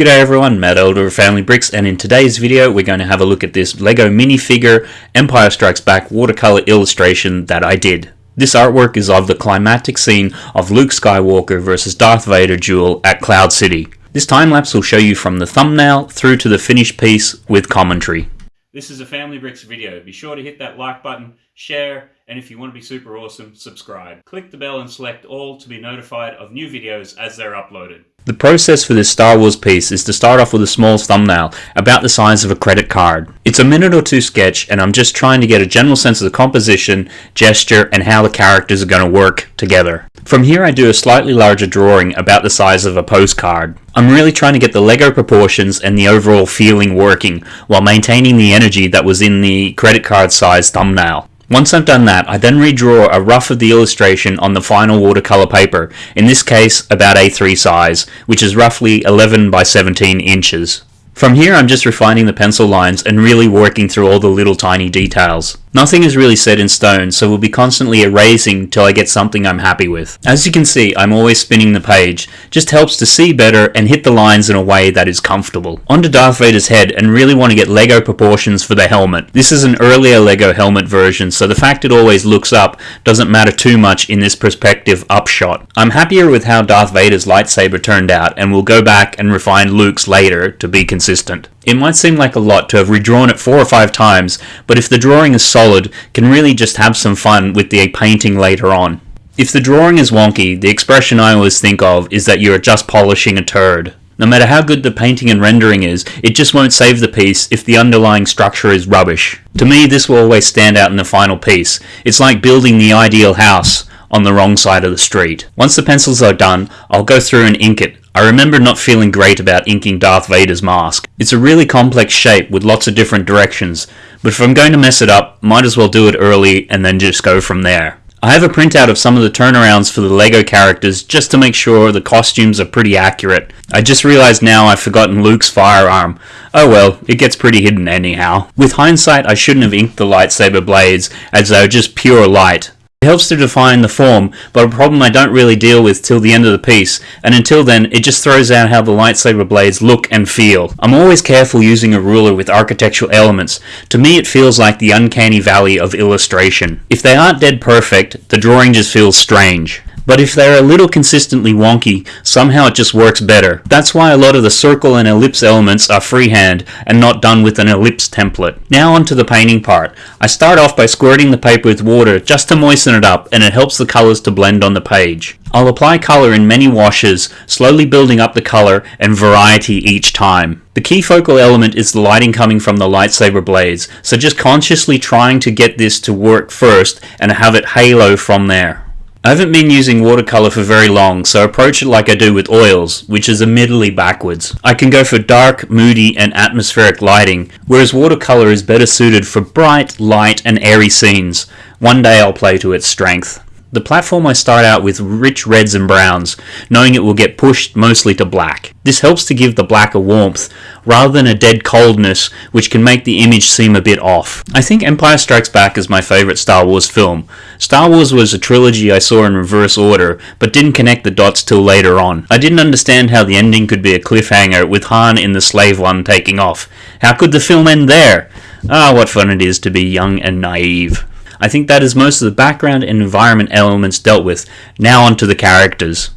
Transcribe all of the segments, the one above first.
G'day everyone, Matt Elder of Family Bricks and in today's video we're going to have a look at this LEGO minifigure Empire Strikes Back watercolor illustration that I did. This artwork is of the climatic scene of Luke Skywalker versus Darth Vader duel at Cloud City. This time lapse will show you from the thumbnail through to the finished piece with commentary. This is a Family Bricks video. Be sure to hit that like button, share, and if you want to be super awesome, subscribe. Click the bell and select all to be notified of new videos as they're uploaded. The process for this Star Wars piece is to start off with a small thumbnail, about the size of a credit card. It's a minute or two sketch and I'm just trying to get a general sense of the composition, gesture, and how the characters are going to work together. From here I do a slightly larger drawing about the size of a postcard. I'm really trying to get the Lego proportions and the overall feeling working, while maintaining the energy that was in the credit card size thumbnail. Once I've done that, I then redraw a rough of the illustration on the final watercolor paper, in this case about A3 size, which is roughly 11 by 17 inches. From here I'm just refining the pencil lines and really working through all the little tiny details. Nothing is really set in stone, so we'll be constantly erasing till I get something I'm happy with. As you can see, I'm always spinning the page. Just helps to see better and hit the lines in a way that is comfortable. Onto Darth Vader's head and really want to get Lego proportions for the helmet. This is an earlier Lego helmet version, so the fact it always looks up doesn't matter too much in this perspective upshot. I'm happier with how Darth Vader's lightsaber turned out, and we'll go back and refine Luke's later to be consistent. It might seem like a lot to have redrawn it four or five times, but if the drawing is solid, can really just have some fun with the painting later on. If the drawing is wonky, the expression I always think of is that you are just polishing a turd. No matter how good the painting and rendering is, it just won't save the piece if the underlying structure is rubbish. To me, this will always stand out in the final piece. It's like building the ideal house on the wrong side of the street. Once the pencils are done, I'll go through and ink it, I remember not feeling great about inking Darth Vader's mask. It's a really complex shape with lots of different directions, but if I'm going to mess it up, might as well do it early and then just go from there. I have a printout of some of the turnarounds for the LEGO characters just to make sure the costumes are pretty accurate. I just realized now I've forgotten Luke's firearm. Oh well, it gets pretty hidden anyhow. With hindsight, I shouldn't have inked the lightsaber blades, as they are just pure light. It helps to define the form, but a problem I don't really deal with till the end of the piece, and until then it just throws out how the lightsaber blades look and feel. I'm always careful using a ruler with architectural elements. To me it feels like the uncanny valley of illustration. If they aren't dead perfect, the drawing just feels strange. But if they're a little consistently wonky, somehow it just works better. That's why a lot of the circle and ellipse elements are freehand and not done with an ellipse template. Now onto the painting part. I start off by squirting the paper with water just to moisten it up and it helps the colors to blend on the page. I'll apply color in many washes, slowly building up the color and variety each time. The key focal element is the lighting coming from the lightsaber blades, so just consciously trying to get this to work first and have it halo from there. I haven't been using watercolor for very long, so approach it like I do with oils, which is admittedly backwards. I can go for dark, moody, and atmospheric lighting, whereas watercolor is better suited for bright, light, and airy scenes. One day I'll play to its strength. The platform I start out with rich reds and browns, knowing it will get pushed mostly to black. This helps to give the black a warmth, rather than a dead coldness which can make the image seem a bit off. I think Empire Strikes Back is my favourite Star Wars film. Star Wars was a trilogy I saw in reverse order, but didn't connect the dots till later on. I didn't understand how the ending could be a cliffhanger with Han in the slave one taking off. How could the film end there? Ah, what fun it is to be young and naive. I think that is most of the background and environment elements dealt with. Now onto the characters.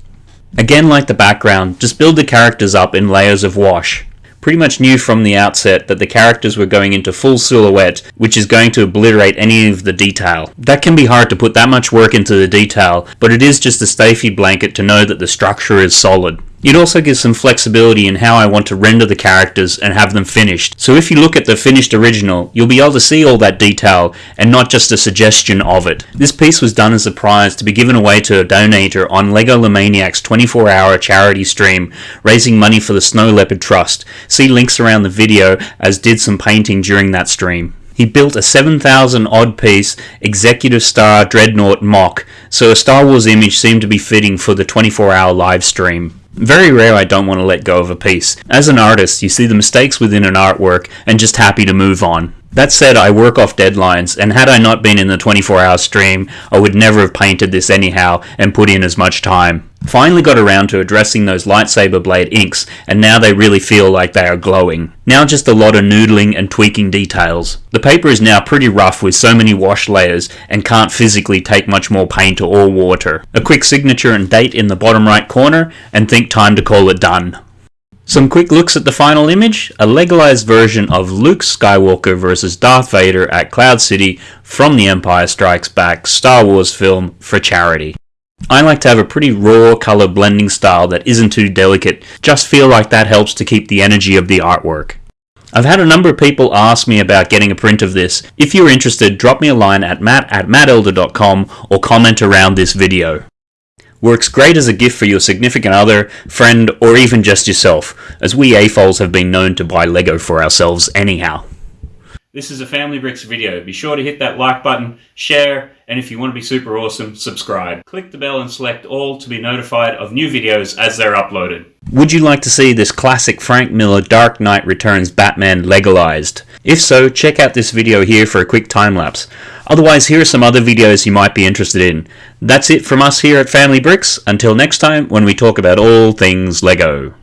Again like the background, just build the characters up in layers of wash. Pretty much knew from the outset that the characters were going into full silhouette, which is going to obliterate any of the detail. That can be hard to put that much work into the detail, but it is just a safety blanket to know that the structure is solid. It also gives some flexibility in how I want to render the characters and have them finished. So if you look at the finished original, you'll be able to see all that detail and not just a suggestion of it. This piece was done as a prize to be given away to a donator on Legomaniacs 24 hour charity stream, raising money for the Snow Leopard Trust. See links around the video as did some painting during that stream. He built a 7,000 odd piece Executor Star Dreadnought MOC, so a Star Wars image seemed to be fitting for the 24 hour live stream. Very rare I don't want to let go of a piece. As an artist, you see the mistakes within an artwork and just happy to move on. That said, I work off deadlines, and had I not been in the 24 hour stream, I would never have painted this anyhow and put in as much time. Finally got around to addressing those lightsaber blade inks, and now they really feel like they are glowing. Now just a lot of noodling and tweaking details. The paper is now pretty rough with so many wash layers and can't physically take much more paint or water. A quick signature and date in the bottom right corner, and think time to call it done. Some quick looks at the final image, a Legoized version of Luke Skywalker versus Darth Vader at Cloud City from the Empire Strikes Back Star Wars film for charity. I like to have a pretty raw color blending style that isn't too delicate, just feel like that helps to keep the energy of the artwork. I've had a number of people ask me about getting a print of this. If you're interested, drop me a line at matt at mattelder.com or comment around this video. Works great as a gift for your significant other, friend, or even just yourself, as we AFOLs have been known to buy LEGO for ourselves anyhow. This is a Family Bricks video. Be sure to hit that like button, share, and if you want to be super awesome, subscribe. Click the bell and select all to be notified of new videos as they're uploaded. Would you like to see this classic Frank Miller Dark Knight Returns Batman Legoized? If so, check out this video here for a quick time lapse. Otherwise, here are some other videos you might be interested in. That's it from us here at Family Bricks. Until next time, when we talk about all things LEGO.